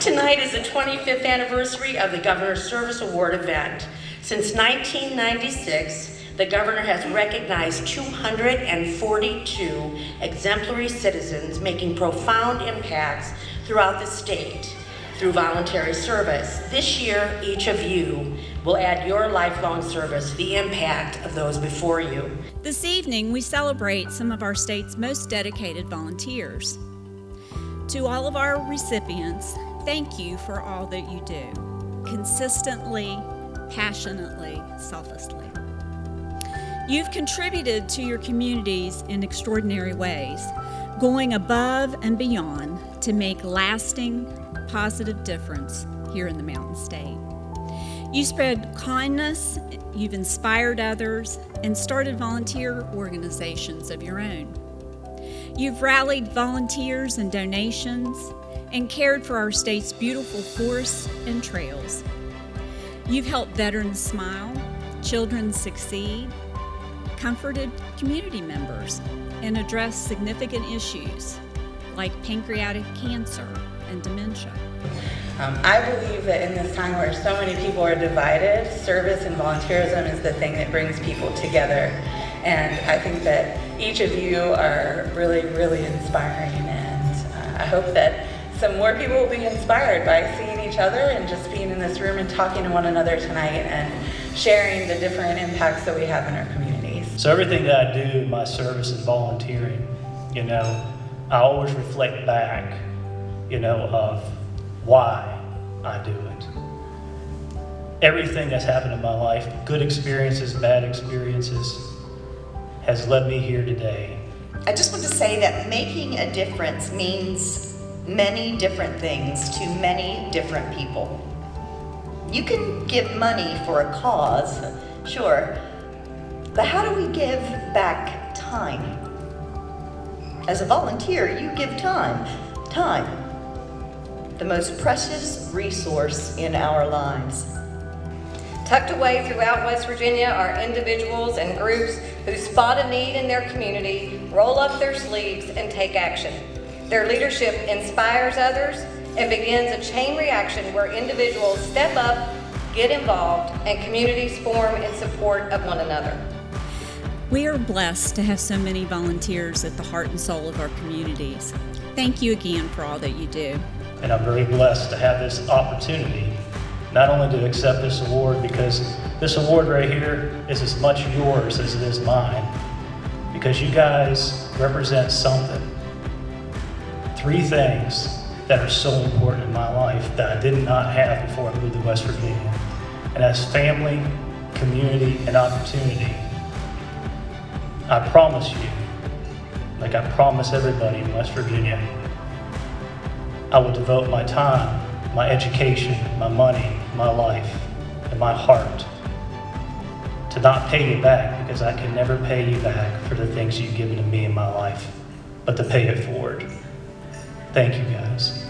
Tonight is the 25th anniversary of the Governor's Service Award event. Since 1996, the governor has recognized 242 exemplary citizens making profound impacts throughout the state through voluntary service. This year, each of you will add your lifelong service to the impact of those before you. This evening, we celebrate some of our state's most dedicated volunteers. To all of our recipients, thank you for all that you do, consistently, passionately, selflessly. You've contributed to your communities in extraordinary ways, going above and beyond to make lasting, positive difference here in the Mountain State. You spread kindness, you've inspired others, and started volunteer organizations of your own. You've rallied volunteers and donations and cared for our state's beautiful forests and trails. You've helped veterans smile, children succeed, comforted community members, and addressed significant issues like pancreatic cancer and dementia. Um, I believe that in this time where so many people are divided, service and volunteerism is the thing that brings people together. And I think that each of you are really, really inspiring. And uh, I hope that some more people will be inspired by seeing each other and just being in this room and talking to one another tonight and sharing the different impacts that we have in our communities. So everything that I do in my service is volunteering. You know, I always reflect back, you know, of why I do it. Everything that's happened in my life, good experiences, bad experiences, has led me here today. I just want to say that making a difference means many different things to many different people. You can give money for a cause, sure, but how do we give back time? As a volunteer, you give time. Time. The most precious resource in our lives. Tucked away throughout West Virginia are individuals and groups who spot a need in their community, roll up their sleeves, and take action. Their leadership inspires others and begins a chain reaction where individuals step up, get involved, and communities form in support of one another. We are blessed to have so many volunteers at the heart and soul of our communities. Thank you again for all that you do. And I'm very blessed to have this opportunity not only to accept this award because this award right here is as much yours as it is mine because you guys represent something. Three things that are so important in my life that I did not have before I moved to West Virginia. And that's family, community, and opportunity. I promise you, like I promise everybody in West Virginia, I will devote my time, my education, my money, my life, and my heart to not pay you back because I can never pay you back for the things you've given to me in my life, but to pay it forward. Thank you guys.